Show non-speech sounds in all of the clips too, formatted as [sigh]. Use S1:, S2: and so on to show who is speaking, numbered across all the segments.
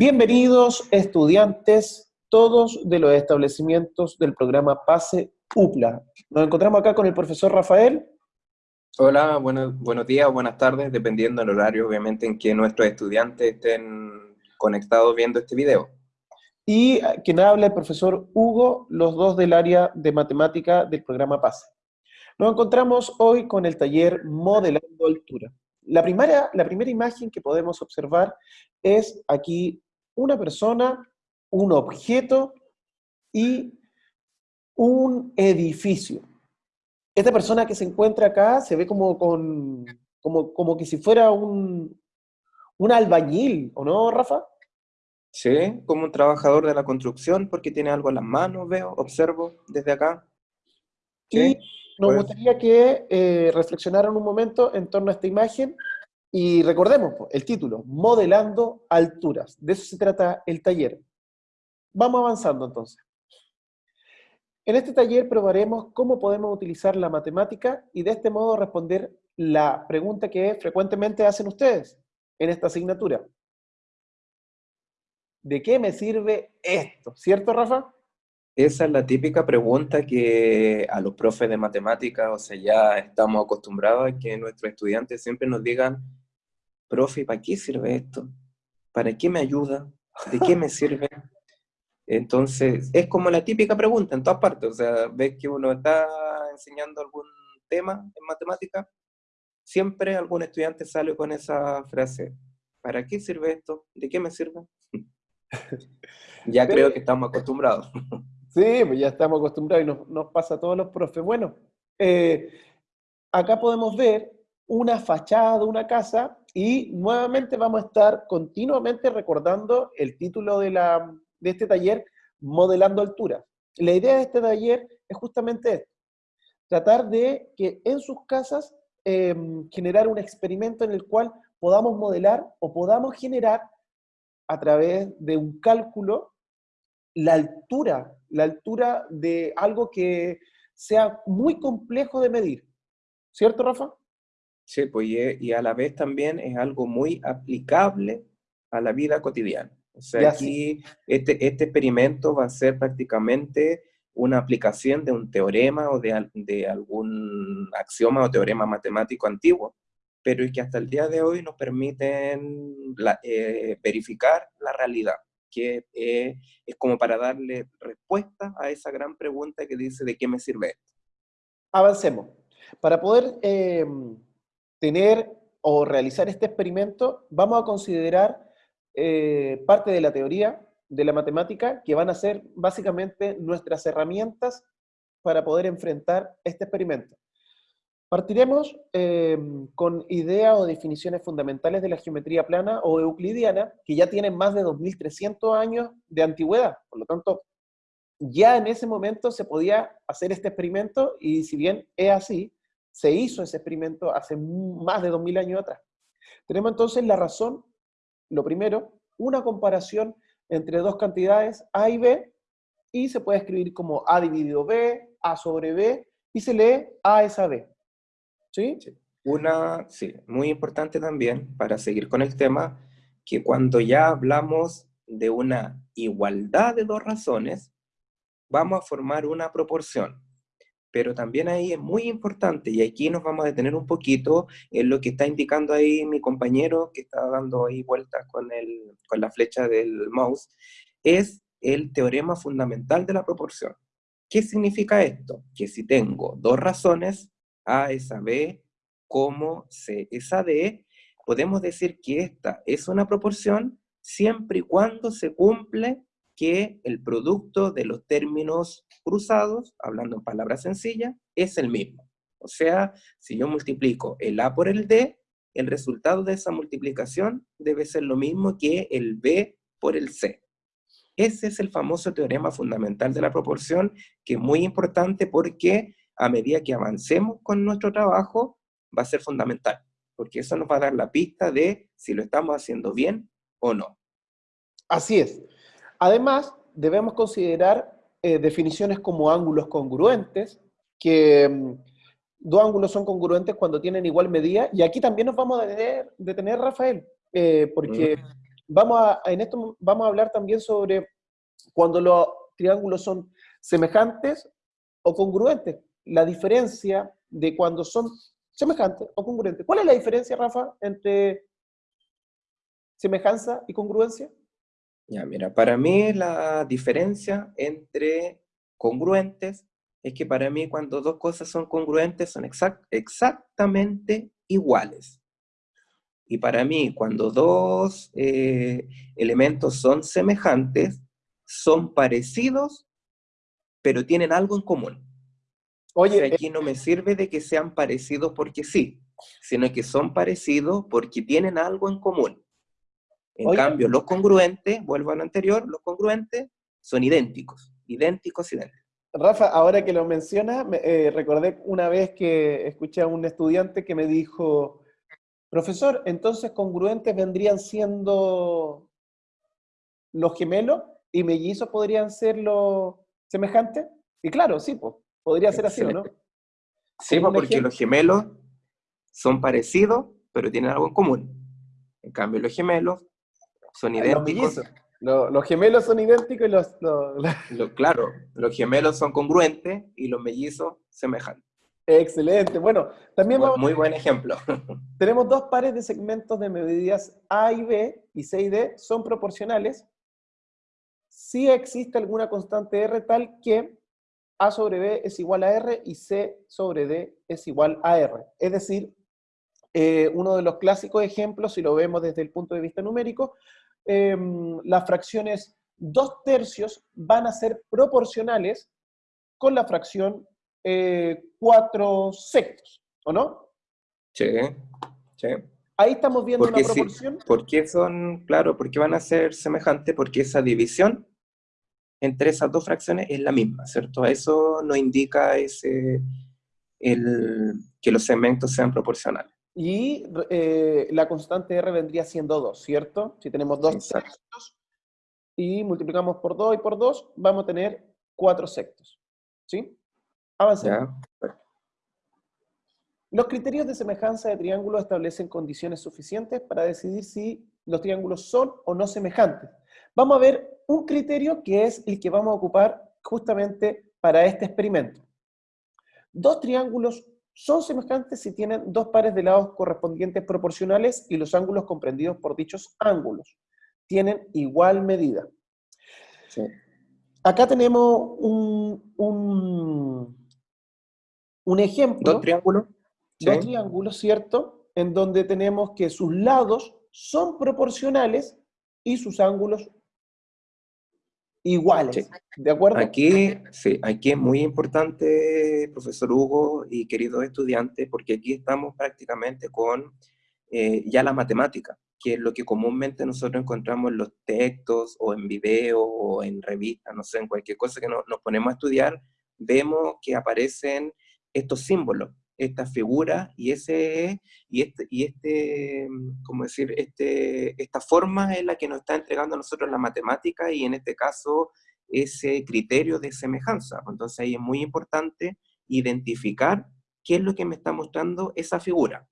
S1: Bienvenidos estudiantes, todos de los establecimientos del programa PASE UPLA. Nos encontramos acá con el profesor Rafael.
S2: Hola, buenos días, buenas tardes, dependiendo del horario, obviamente, en que nuestros estudiantes estén conectados viendo este video.
S1: Y quien habla el profesor Hugo, los dos del área de matemática del programa PASE. Nos encontramos hoy con el taller Modelando Altura. La primera, la primera imagen que podemos observar es aquí una persona, un objeto y un edificio. Esta persona que se encuentra acá se ve como, con, como, como que si fuera un, un albañil, ¿o no, Rafa?
S2: Sí, como un trabajador de la construcción, porque tiene algo en las manos, veo, observo desde acá.
S1: Sí, nos pues. gustaría que eh, reflexionaran un momento en torno a esta imagen y recordemos el título, Modelando Alturas. De eso se trata el taller. Vamos avanzando entonces. En este taller probaremos cómo podemos utilizar la matemática y de este modo responder la pregunta que frecuentemente hacen ustedes en esta asignatura. ¿De qué me sirve esto? ¿Cierto, Rafa?
S2: Esa es la típica pregunta que a los profes de matemáticas, o sea, ya estamos acostumbrados a que nuestros estudiantes siempre nos digan, profe, ¿para qué sirve esto? ¿Para qué me ayuda? ¿De qué me sirve? Entonces, es como la típica pregunta en todas partes, o sea, ves que uno está enseñando algún tema en matemática, siempre algún estudiante sale con esa frase, ¿para qué sirve esto? ¿De qué me sirve? [laughs] ya creo que estamos acostumbrados. [laughs]
S1: Sí, pues ya estamos acostumbrados y nos, pasa a todos los profes. Bueno, eh, acá podemos ver una fachada de una casa y nuevamente vamos a estar continuamente recordando el título de, la, de este taller, Modelando Alturas. La idea de este taller es justamente esto, tratar de que en sus casas em, generar un experimento en el cual podamos modelar o podamos generar a través de un cálculo la altura, la altura de algo que sea muy complejo de medir. ¿Cierto, Rafa?
S2: Sí, pues y, a la vez también es algo muy aplicable a la vida cotidiana. O sea, aquí este, este experimento va a ser prácticamente una aplicación de un teorema o de, de algún axioma o teorema matemático antiguo, pero que hasta el día de hoy nos permiten eh, verificar la realidad que eh, es como para darle respuesta a esa gran pregunta que dice ¿de qué me sirve esto?
S1: Avancemos. Para poder em, tener o realizar este experimento, vamos a considerar eh, parte de la teoría de la matemática que van a ser básicamente nuestras herramientas para poder enfrentar este experimento. Partiremos em, con ideas o definiciones fundamentales de la geometría plana o euclidiana, que ya tienen más de 2.300 años de antigüedad. Por lo tanto, ya en ese momento se podía hacer este experimento y si bien es así, se hizo ese experimento hace más de 2.000 años atrás. Tenemos entonces la razón, lo primero, una comparación entre dos cantidades A y B, y se puede escribir como A dividido B, A sobre B, y se lee A es a B. ¿Sí?
S2: Una, sí, muy importante también para seguir con el tema, que cuando ya hablamos de una igualdad de dos razones, vamos a formar una proporción. Pero también ahí es muy importante, y aquí nos vamos a detener un poquito en lo que está indicando ahí mi compañero, que está dando ahí vueltas con, el, con la flecha del mouse, es el teorema fundamental de la proporción. ¿Qué significa esto? Que si tengo dos razones, a es a B, como C es a D, podemos decir que esta es una proporción siempre y cuando se cumple que el producto de los términos cruzados, hablando en palabras sencillas, es el mismo. O sea, si yo multiplico el A por el D, el resultado de esa multiplicación debe ser lo mismo que el B por el C. Ese es el famoso teorema fundamental de la proporción, que es muy importante porque a medida que avancemos con nuestro trabajo, va a ser fundamental, porque eso nos va a dar la pista de si lo estamos haciendo bien o no.
S1: Así es. Además, debemos considerar eh, definiciones como ángulos congruentes, que mm, dos ángulos son congruentes cuando tienen igual medida, y aquí también nos vamos a detener, Rafael, eh, porque vamos a, en esto vamos a hablar también sobre cuando los triángulos son semejantes o congruentes. La diferencia de cuando son semejantes o congruentes. ¿Cuál es la diferencia, Rafa, entre semejanza y congruencia?
S2: Ya, mira, para mí la diferencia entre congruentes es que para mí cuando dos cosas son congruentes son exactamente iguales. Y para mí cuando dos eh, elementos son semejantes, son parecidos, pero tienen algo en común. Oye, aquí no me sirve de que sean parecidos porque sí, sino que son parecidos porque tienen algo en común. En cambio, los congruentes, vuelvo a lo anterior, los congruentes son idénticos, idénticos, idénticos.
S1: Rafa, ahora que lo mencionas, eh, recordé una vez que escuché a un estudiante que me dijo, profesor, entonces congruentes vendrían siendo los gemelos y mellizos podrían ser los semejantes. Y claro, sí, pues, podría ser así, ¿no?
S2: Sí, porque los gemelos son parecidos, pero tienen algo en común. En cambio, los gemelos son idénticos.
S1: Los, gemelos son idénticos y los, [laughs]
S2: Claro, los gemelos son congruentes y los mellizos semejantes.
S1: Excelente. Bueno, también
S2: vamos, Muy buen ejemplo. [laughs]
S1: Tenemos dos pares de segmentos de medidas A y B, y C y D, son proporcionales. Si existe alguna constante R tal que A sobre B es igual a R y C sobre D es igual a R. Es decir, eh, uno de los clásicos ejemplos, si lo vemos desde el punto de vista numérico, Em, las fracciones 2 tercios van a ser proporcionales con la fracción 4 eh, sextos, ¿o no?
S2: Sí, sí.
S1: Ahí estamos viendo una proporción.
S2: ¿Por qué son, claro, porque van a ser semejantes? Porque esa división entre esas dos fracciones es la misma, ¿cierto? Eso nos indica ese, el, que los segmentos sean proporcionales.
S1: Y eh, la constante R vendría siendo 2, ¿cierto? Si tenemos 2 sectos y multiplicamos por 2 y por 2, vamos a tener 4 sectos. ¿Sí? Avancemos. Los criterios de semejanza de triángulos establecen condiciones suficientes para decidir si los triángulos son o no semejantes. Vamos a ver un criterio que es el que vamos a ocupar justamente para este experimento. Dos triángulos son semejantes si tienen dos pares de lados correspondientes proporcionales y los ángulos comprendidos por dichos ángulos tienen igual medida. Acá tenemos un, un, ejemplo.
S2: Dos triángulos.
S1: Dos triángulos, ¿cierto? En donde tenemos que sus lados son proporcionales y sus ángulos iguales. ¿De acuerdo?
S2: Aquí, sí, aquí es muy importante, profesor Hugo y queridos estudiantes, porque aquí estamos prácticamente con eh, ya la matemática, que es lo que comúnmente nosotros encontramos en los textos o en video o en revistas, no sé, en cualquier cosa que nos ponemos a estudiar, vemos que aparecen estos símbolos esta figura y ese y este y este cómo decir este esta forma es la que nos está entregando a nosotros la matemática y en este caso ese criterio de semejanza. Entonces ahí es muy importante identificar qué es lo que me está mostrando esa figura.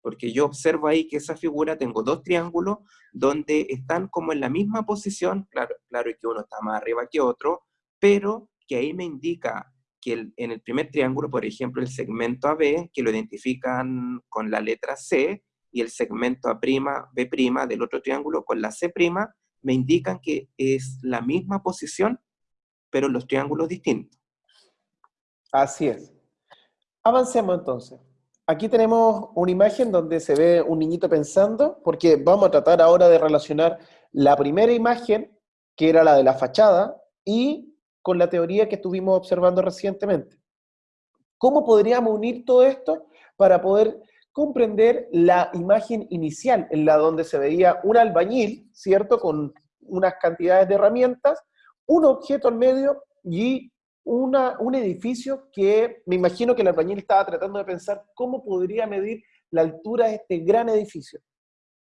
S2: Porque yo observo ahí que esa figura tengo dos triángulos donde están como en la misma posición claro claro que uno está más arriba que otro pero que ahí me indica que en el primer triángulo, por ejemplo, el segmento AB, que lo identifican con la letra C, y el segmento A'B' del otro triángulo con la C', me indican que es la misma posición, pero los triángulos distintos.
S1: Así es. Avancemos entonces. Aquí tenemos una imagen donde se ve un niñito pensando, porque vamos a tratar ahora de relacionar la primera imagen, que era la de la fachada, y con la teoría que estuvimos observando recientemente. ¿Cómo podríamos unir todo esto para poder comprender la imagen inicial, en la donde se veía un albañil, ¿cierto? Con unas cantidades de herramientas, un objeto al medio y una, un edificio que me imagino que el albañil estaba tratando de pensar cómo podría medir la altura de este gran edificio,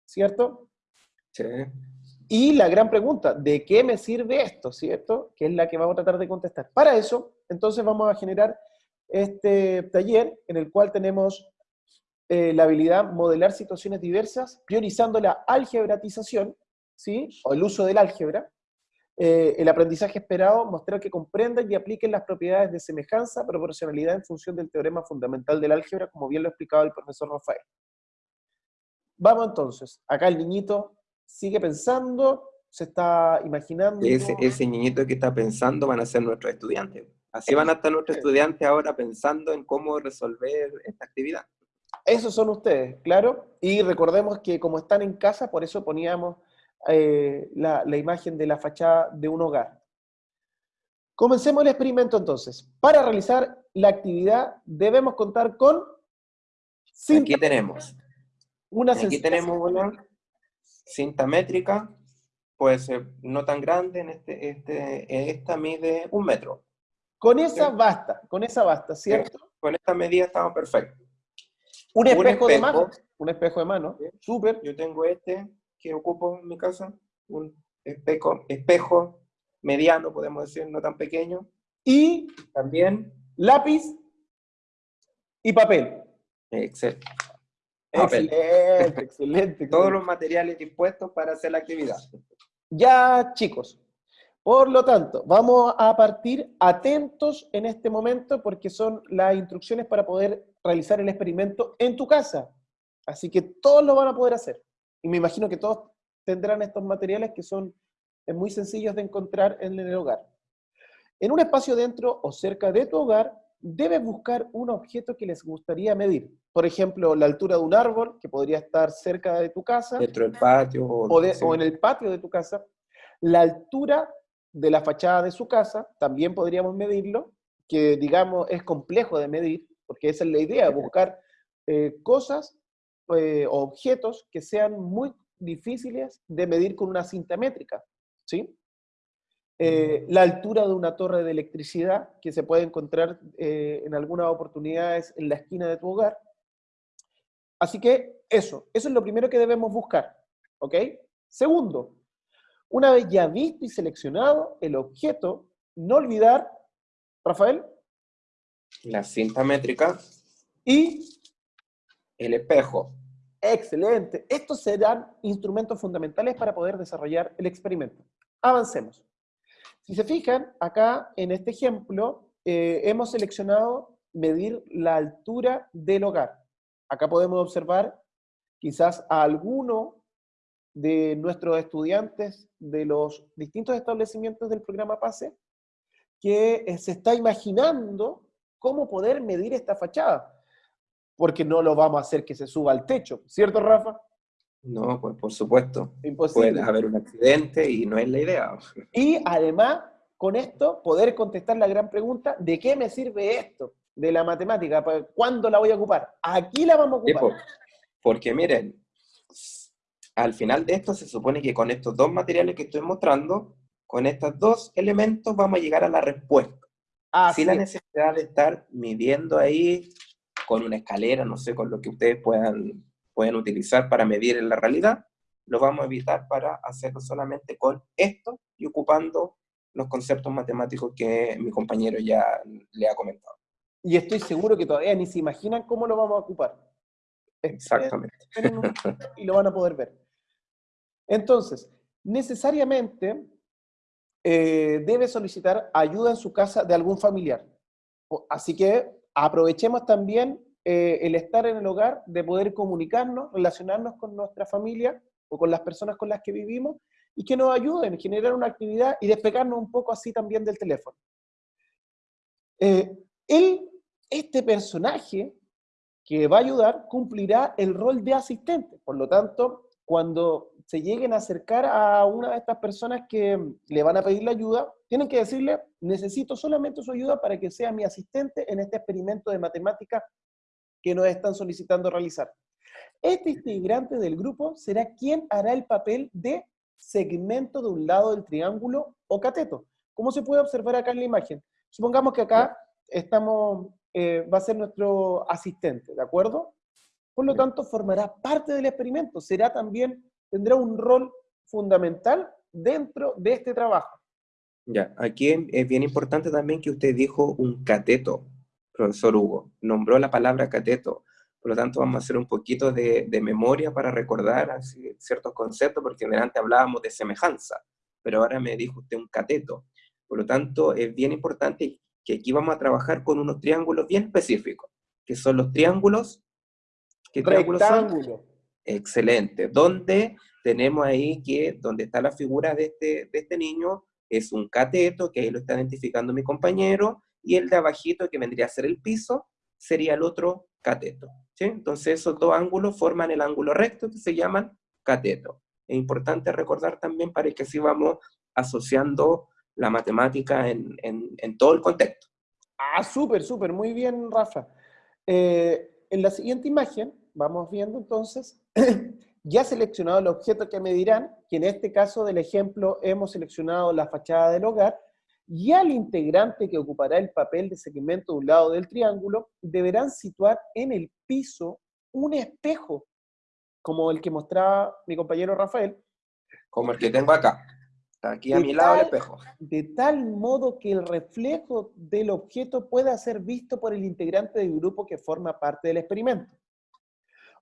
S1: ¿cierto?
S2: Sí.
S1: Y la gran pregunta, ¿de qué me sirve esto? ¿Cierto? Que es la que vamos a tratar de contestar. Para eso, entonces vamos a generar este taller en el cual tenemos eh, la habilidad modelar situaciones diversas, priorizando la algebratización, ¿sí? o el uso del álgebra, eh, el aprendizaje esperado, mostrar que comprendan y apliquen las propiedades de semejanza, proporcionalidad en función del teorema fundamental del álgebra, como bien lo ha explicado el profesor Rafael. Vamos entonces, acá el niñito sigue pensando, se está imaginando...
S2: Ese, ese niñito que está pensando van a ser nuestros estudiantes. Así van a estar nuestros estudiantes ahora pensando en cómo resolver esta actividad.
S1: Esos son ustedes, claro. Y recordemos que como están en casa, por eso poníamos eh, la, imagen de la fachada de un hogar. Comencemos el experimento entonces. Para realizar la actividad debemos contar con...
S2: Aquí tenemos. Una Aquí tenemos una cinta métrica, puede ser no tan grande, en este, este, esta mide un metro.
S1: Con esa basta, con esa basta, ¿cierto?
S2: Con esta medida estamos perfectos.
S1: Un espejo, de mano. Un espejo de mano. Súper.
S2: Yo tengo este que ocupo en mi casa. Un espejo, espejo mediano, podemos decir, no tan pequeño.
S1: Y también lápiz y papel.
S2: Excelente.
S1: Excelente, excelente. [laughs]
S2: Todos los materiales dispuestos para hacer la actividad.
S1: Ya, chicos, por lo tanto, vamos a partir atentos en este momento porque son las instrucciones para poder realizar el experimento en tu casa. Así que todos lo van a poder hacer. Y me imagino que todos tendrán estos materiales que son muy sencillos de encontrar en el hogar. En un espacio dentro o cerca de tu hogar, debes buscar un objeto que les gustaría medir. Por ejemplo, la altura de un árbol, que podría estar cerca de tu casa.
S2: Dentro del patio.
S1: O, o en el patio de tu casa. La altura de la fachada de su casa, también podríamos medirlo, que digamos es complejo de medir, porque esa es la idea, buscar eh, cosas eh, o objetos que sean muy difíciles de medir con una cinta métrica, ¿sí? Eh, la altura de una torre de electricidad que se puede encontrar en algunas oportunidades en la esquina de tu hogar. Así que eso, eso es lo primero que debemos buscar, ¿ok? Segundo, una vez ya visto y seleccionado el objeto, no olvidar, Rafael.
S2: La cinta métrica.
S1: Y
S2: el espejo.
S1: Excelente. Estos serán instrumentos fundamentales para poder desarrollar el experimento. Avancemos. Si se fijan, acá en este ejemplo, eh, hemos seleccionado medir la altura del hogar. Acá podemos observar quizás a alguno de nuestros estudiantes de los distintos establecimientos del programa PASE que eh, se está imaginando cómo poder medir esta fachada, porque no lo vamos a hacer que se suba al techo, ¿cierto Rafa?
S2: No, pues por supuesto. Imposible. Puede haber un accidente y no es la idea.
S1: Y además, con esto, poder contestar la gran pregunta, ¿de qué me sirve esto? De la matemática, ¿cuándo la voy a ocupar? Aquí la vamos a ocupar.
S2: porque miren, al final de esto se supone que con estos dos materiales que estoy mostrando, con estos dos elementos vamos a llegar a la respuesta. Ah, Sin la necesidad de estar midiendo ahí con una escalera, no sé, con lo que ustedes puedan, pueden utilizar para medir en la realidad, lo vamos a evitar para hacerlo solamente con esto y ocupando los conceptos matemáticos que mi compañero ya le ha comentado.
S1: Y estoy seguro que todavía ni se imaginan cómo lo vamos a ocupar.
S2: Exactamente.
S1: Y lo van a poder ver. Entonces, necesariamente eh, debe solicitar ayuda en su casa de algún familiar. Así que aprovechemos también eh, el estar en el hogar, de poder comunicarnos, relacionarnos con nuestra familia o con las personas con las que vivimos y que nos ayuden a generar una actividad y despegarnos un poco así también del teléfono. Eh, él, este personaje que va a ayudar cumplirá el rol de asistente. Por lo tanto, cuando se lleguen a acercar a una de estas personas que le van a pedir la ayuda, tienen que decirle, necesito solamente su ayuda para que sea mi asistente en este experimento de matemática que nos están solicitando realizar. Este integrante del grupo será quien hará el papel de segmento de un lado del triángulo o cateto, como se puede observar acá en la imagen. Supongamos que acá estamos, eh, va a ser nuestro asistente, ¿de acuerdo? Por lo tanto, formará parte del experimento, será también tendrá un rol fundamental dentro de este trabajo.
S2: Ya, aquí es bien importante también que usted dijo un cateto, profesor Hugo, nombró la palabra cateto, por lo tanto vamos a hacer un poquito de, memoria para recordar ciertos conceptos, porque antes hablábamos de semejanza, pero ahora me dijo usted un cateto. Por lo tanto, es bien importante que aquí vamos a trabajar con unos triángulos bien específicos, que son los triángulos...
S1: ¿Qué triángulos son?
S2: Excelente. Donde tenemos ahí que, donde está la figura de este, de este niño, es un cateto, que ahí lo está identificando mi compañero, y el de abajito, que vendría a ser el piso, sería el otro cateto. Entonces esos dos ángulos forman el ángulo recto que se llaman cateto. Es importante recordar también para que así vamos asociando la matemática en, en, todo el contexto.
S1: Ah, súper, súper, muy bien, Rafa. Eh, en la siguiente imagen, vamos viendo entonces, [clears throat] ya seleccionado el objeto que medirán, que en este caso del ejemplo hemos seleccionado la fachada del hogar, y al integrante que ocupará el papel de segmento de un lado del triángulo, deberán situar en el piso un espejo, como el que mostraba mi compañero Rafael.
S2: Como el que tengo acá. Está aquí a mi lado el espejo.
S1: De tal modo que el reflejo del objeto pueda ser visto por el integrante del grupo que forma parte del experimento.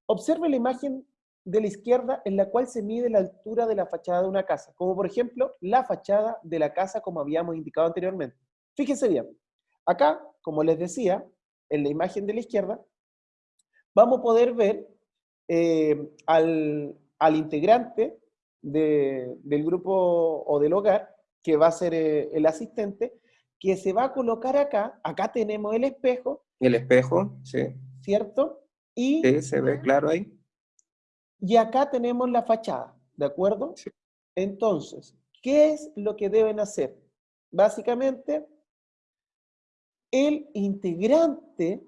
S1: Observe la imagen de la izquierda en la cual se mide la altura de la fachada de una casa, como por ejemplo la fachada de la casa como habíamos indicado anteriormente. Fíjense bien, acá, como les decía, en la imagen de la izquierda, vamos a poder ver eh, al, integrante del grupo o del hogar, que va a ser eh, el asistente, que se va a colocar acá, acá tenemos el espejo.
S2: El espejo, sí.
S1: ¿Cierto?
S2: Y, sí, se ve claro ahí.
S1: Y acá tenemos la fachada, ¿de acuerdo? Entonces, ¿qué es lo que deben hacer? Básicamente, el integrante,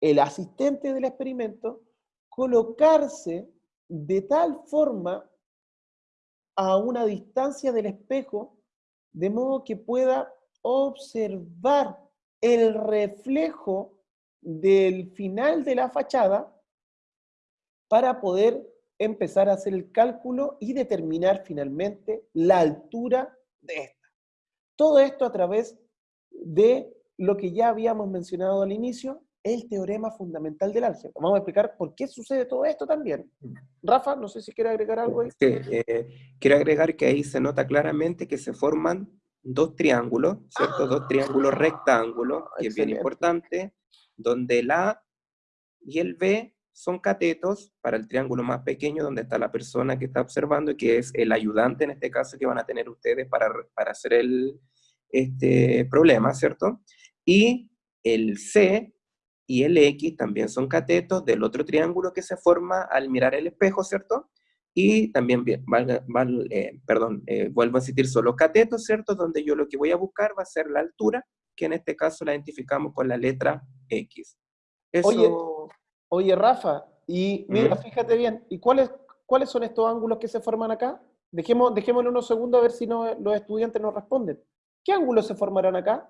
S1: el asistente del experimento, colocarse de tal forma a una distancia del espejo, de modo que pueda observar el reflejo del final de la fachada para poder empezar a hacer el cálculo y determinar finalmente la altura de esta. Todo esto a través de lo que ya habíamos mencionado al inicio, el teorema fundamental del álgebra. Vamos a explicar por qué sucede todo esto también. Rafa, no sé si quiere agregar algo ahí.
S2: Sí, eh, quiero agregar que ahí se nota claramente que se forman dos triángulos, ¿cierto? dos triángulos rectángulos, que es bien importante, donde el A y el B son catetos para el triángulo más pequeño donde está la persona que está observando y que es el ayudante en este caso que van a tener ustedes para, para hacer el este problema, ¿cierto? Y el C y el X también son catetos del otro triángulo que se forma al mirar el espejo, ¿cierto? Y también, eh, perdón, eh, vuelvo a insistir, son los catetos, ¿cierto? Donde yo lo que voy a buscar va a ser la altura, que en este caso la identificamos con la letra X.
S1: Eso... Oye, Rafa, y mira, fíjate bien, ¿y cuáles, cuáles son estos ángulos que se forman acá? Dejemos, dejémosle unos segundos a ver si no, los estudiantes nos responden. ¿Qué ángulos se formarán acá?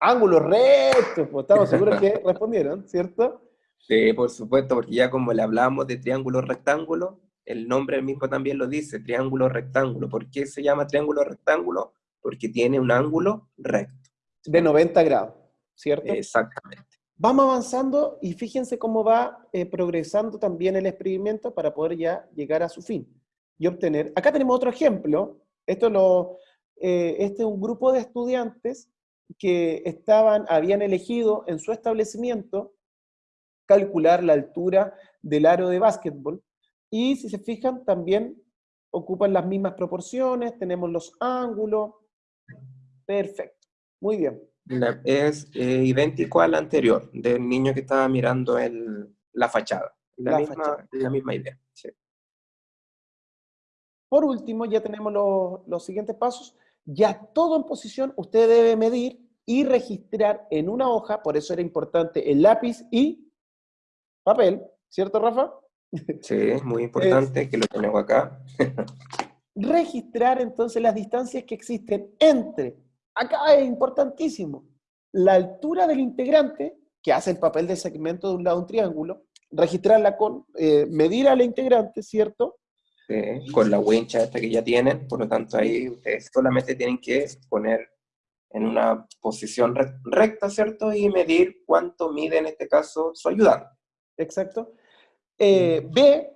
S1: Ángulos rectos, pues estamos seguros que [laughs] respondieron, ¿cierto?
S2: Sí, por supuesto, porque ya como le hablamos de triángulo rectángulo, el nombre mismo también lo dice, triángulo rectángulo. ¿Por qué se llama triángulo rectángulo? Porque tiene un ángulo recto.
S1: De 90 grados, ¿cierto?
S2: Exactamente.
S1: Vamos avanzando y fíjense cómo va eh, progresando también el experimento para poder ya llegar a su fin y obtener. Acá tenemos otro ejemplo. Esto lo, eh, este es un grupo de estudiantes que estaban, habían elegido en su establecimiento calcular la altura del aro de básquetbol. Y si se fijan, también ocupan las mismas proporciones, tenemos los ángulos. Perfecto. Muy bien
S2: es eh, idéntico al anterior, del niño que estaba mirando el, la fachada. La, misma, la misma idea.
S1: Por último, ya tenemos los, los siguientes pasos. Ya todo en posición, usted debe medir y registrar en una hoja, por eso era importante el lápiz y papel, ¿cierto, Rafa?
S2: Sí, es muy [laughs] importante que lo tenemos acá. [laughs]
S1: registrar entonces las distancias que existen entre acá es importantísimo. La altura del integrante, que hace el papel de segmento de un lado de un triángulo, registrarla con, eh, medir al integrante, ¿cierto?
S2: con la wincha esta que ya tienen, por lo tanto ahí ustedes solamente tienen que poner en una posición recta, ¿cierto? Y medir cuánto mide en este caso su ayudante.
S1: Exacto. Eh, B,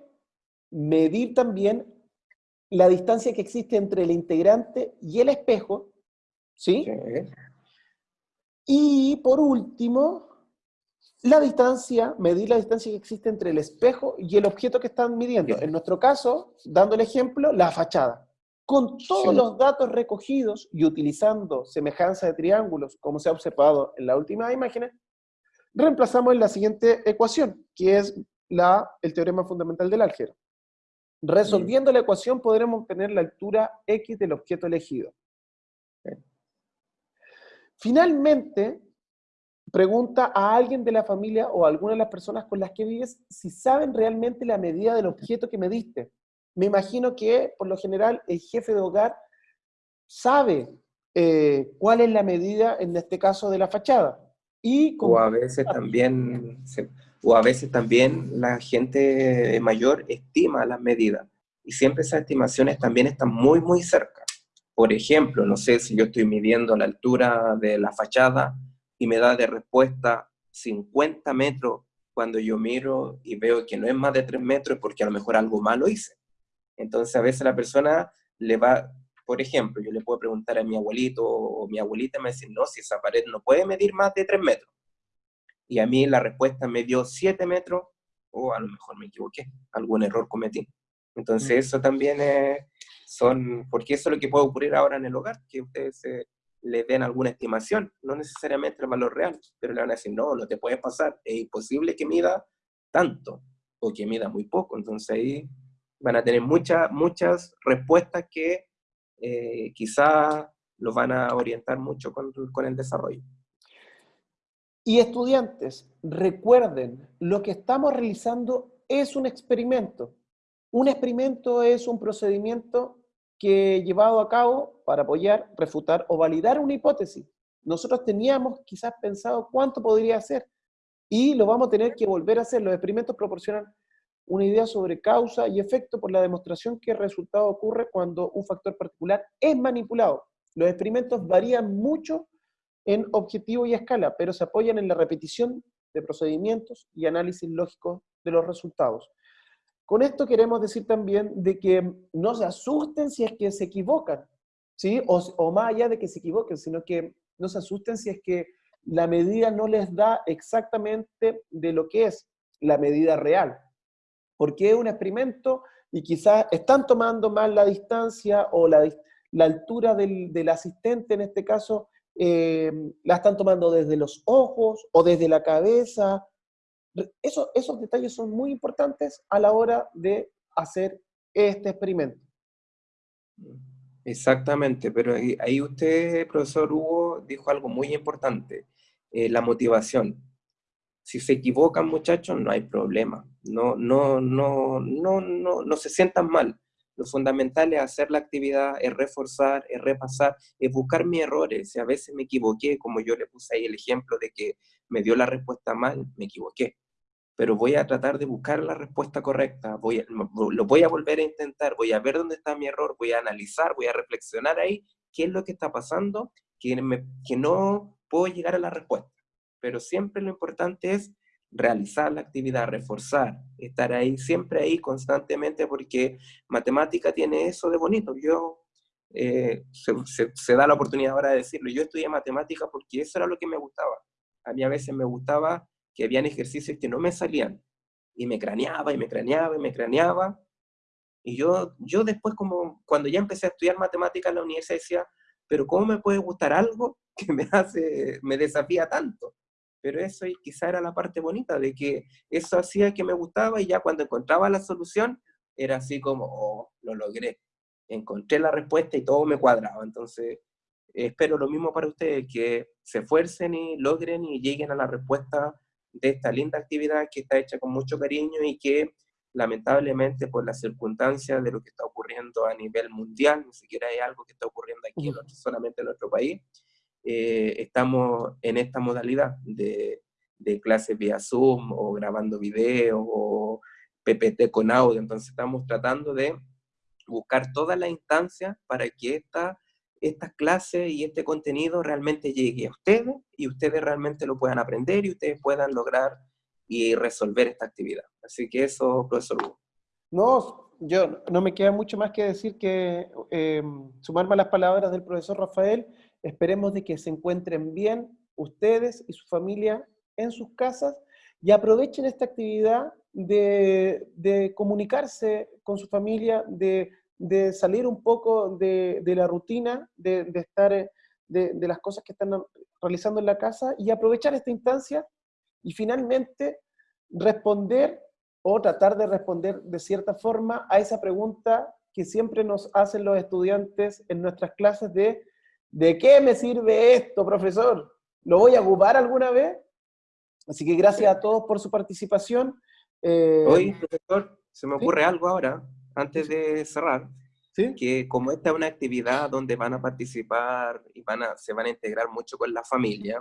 S1: medir también la distancia que existe entre el integrante y el espejo, ¿sí? Y por último, la distancia, medir la distancia que existe entre el espejo y el objeto que están midiendo. En nuestro caso, dando el ejemplo, la fachada. Con todos los datos recogidos y utilizando semejanza de triángulos, como se ha observado en la última imagen, reemplazamos en la siguiente ecuación, que es la, el teorema fundamental del álgebra. Resolviendo la ecuación podremos obtener la altura x del objeto elegido. Finalmente, pregunta a alguien de la familia o a alguna de las personas con las que vives si saben realmente la medida del objeto que mediste. Me imagino que, por lo general, el jefe de hogar sabe eh, cuál es la medida, en este caso, de la fachada.
S2: Y o a veces también o a veces también la gente mayor estima las medidas y siempre esas estimaciones también están muy, muy cerca. Por ejemplo, no sé si yo estoy midiendo la altura de la fachada y me da de respuesta 50 metros cuando yo miro y veo que no es más de 3 metros porque a lo mejor algo malo hice. Entonces a veces la persona le va, por ejemplo, yo le puedo preguntar a mi abuelito o mi abuelita me dice, no, si esa pared no puede medir más de 3 metros y a mí la respuesta me dio 7 metros, o a lo mejor me equivoqué, algún error cometí. Entonces mm. eso también es, son, porque eso es lo que puede ocurrir ahora en el hogar, que ustedes le den alguna estimación, no necesariamente el valor real, pero le van a decir, no, no te puedes pasar, es imposible que mida tanto, o que mida muy poco, entonces ahí van a tener muchas, muchas respuestas que eh, quizá los van a orientar mucho con, con el desarrollo.
S1: Y estudiantes, recuerden, lo que estamos realizando es un experimento. Un experimento es un procedimiento que llevado a cabo para apoyar, refutar o validar una hipótesis. Nosotros teníamos quizás pensado cuánto podría ser y lo vamos a tener que volver a hacer. Los experimentos proporcionan una idea sobre causa y efecto por la demostración que el resultado ocurre cuando un factor particular es manipulado. Los experimentos varían mucho en objetivo y escala, pero se apoyan en la repetición de procedimientos y análisis lógico de los resultados. Con esto queremos decir también de que no se asusten si es que se equivocan, ¿sí? O, más allá de que se equivoquen, sino que no se asusten si es que la medida no les da exactamente de lo que es la medida real. Porque es un experimento y quizás están tomando mal la distancia o la, altura del, del asistente, en este caso, eh, la están tomando desde los ojos o desde la cabeza. Eso, esos detalles son muy importantes a la hora de hacer este experimento.
S2: Exactamente, pero ahí usted, profesor Hugo, dijo algo muy importante, eh, la motivación. Si se equivocan, muchachos, no hay problema. No, no, no, no, no, no se sientan mal. Lo fundamental es hacer la actividad, es reforzar, es repasar, es buscar mis errores. Si a veces me equivoqué, como yo le puse ahí el ejemplo de que me dio la respuesta mal, me equivoqué. Pero voy a tratar de buscar la respuesta correcta, voy lo voy a volver a intentar, voy a ver dónde está mi error, voy a analizar, voy a reflexionar ahí qué es lo que está pasando, que, que no puedo llegar a la respuesta. Pero siempre lo importante es realizar la actividad, reforzar, estar ahí, siempre ahí constantemente, porque matemática tiene eso de bonito. Yo, eh, se, da la oportunidad ahora de decirlo, yo estudié matemática porque eso era lo que me gustaba. A mí a veces me gustaba que habían ejercicios que no me salían, y me craneaba, y me craneaba, y me craneaba, y yo, yo después, como cuando ya empecé a estudiar matemática en la universidad, decía, pero ¿cómo me puede gustar algo [laughs] que me hace, me desafía tanto? pero eso quizá era la parte bonita, de que eso hacía que me gustaba y ya cuando encontraba la solución, era así como, oh, lo logré. Encontré la respuesta y todo me cuadraba. Entonces, espero lo mismo para ustedes, que se esfuercen y logren y lleguen a la respuesta de esta linda actividad que está hecha con mucho cariño y que lamentablemente por las circunstancias de lo que está ocurriendo a nivel mundial, ni siquiera hay algo que está ocurriendo aquí, solamente en nuestro país, eh, estamos en esta modalidad de, de clases vía Zoom o grabando video o PPT con audio. Entonces estamos tratando de buscar todas las instancias para que esta estas clases y este contenido realmente llegue a ustedes y ustedes realmente lo puedan aprender y ustedes puedan lograr y resolver esta actividad. Así que eso, profesor Hugo.
S1: No, yo no me queda mucho más que decir que eh, sumarme a las palabras del profesor Rafael, esperemos de que se encuentren bien ustedes y su familia en sus casas y aprovechen esta actividad de, comunicarse con su familia, de, salir un poco de, la rutina, de, estar, eh, de, las cosas que están realizando en la casa y aprovechar esta instancia y finalmente responder o tratar de responder de cierta forma a esa pregunta que siempre nos hacen los estudiantes en nuestras clases de ¿de qué me sirve esto, profesor? ¿Lo voy a ocupar alguna vez? Así que gracias a todos por su participación.
S2: Eh, Hoy, profesor, se me ocurre algo ahora, antes de cerrar, ¿Sí? que como esta es una actividad donde van a participar y van a, se van a integrar mucho con la familia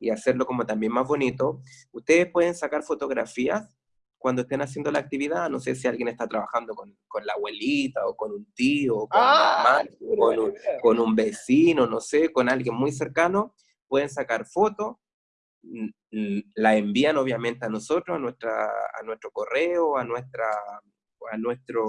S2: y hacerlo como también más bonito, ustedes pueden sacar fotografías cuando estén haciendo la actividad, no sé si alguien está trabajando con, con la abuelita o con un tío, con, ah, con, un, con, un, vecino, no sé, con alguien muy cercano, pueden sacar fotos, la envían obviamente a nosotros, a, nuestra, a nuestro correo, a, nuestra, a nuestro...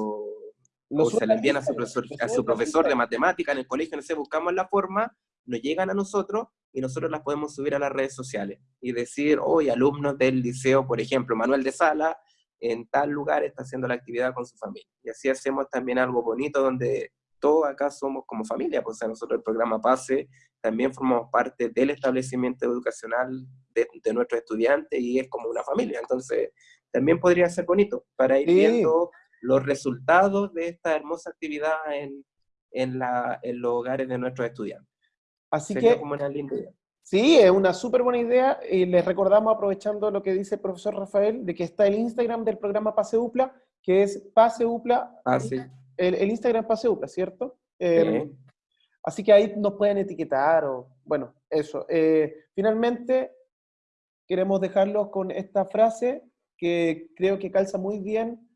S2: o se la envían a su, profesor, a su profesor de matemática en el colegio, no sé, buscamos la forma, nos llegan a nosotros y nosotros las podemos subir a las redes sociales y decir, hoy alumnos del liceo, por ejemplo, Manuel de Sala, en tal lugar está haciendo la actividad con su familia. Y así hacemos también algo bonito donde todos acá somos como familia, pues nosotros el programa PASE también formamos parte del establecimiento educacional de, de nuestros estudiantes y es como una familia. Entonces, también podría ser bonito para ir viendo los resultados de esta hermosa actividad en, en, la, en los hogares de nuestros estudiantes.
S1: Así que, como una linda idea. Sí, es una súper buena idea. Y les recordamos, aprovechando lo que dice el profesor Rafael, de que está el Instagram del programa Paseupla, que es Paseupla.
S2: Ah,
S1: el, el, Instagram Paseupla, ¿cierto? Em, así que ahí nos pueden etiquetar o, bueno, eso. Eh, finalmente, queremos dejarlos con esta frase que creo que calza muy bien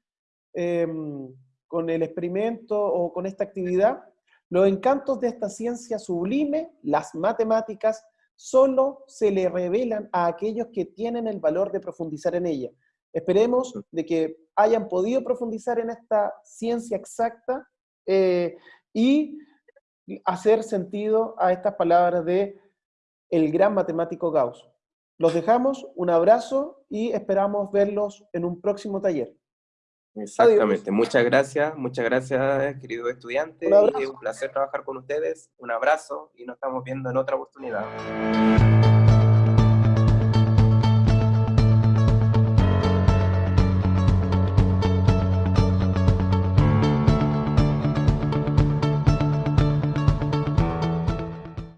S1: em, con el experimento o con esta actividad los encantos de esta ciencia sublime, las matemáticas, solo se le revelan a aquellos que tienen el valor de profundizar en ella. Esperemos de que hayan podido profundizar en esta ciencia exacta eh, y hacer sentido a estas palabras de el gran matemático Gauss. Los dejamos, un abrazo y esperamos verlos en un próximo taller.
S2: Exactamente. Muchas gracias, muchas gracias, queridos estudiantes. Un, un placer trabajar con ustedes. Un abrazo y nos estamos viendo en otra oportunidad.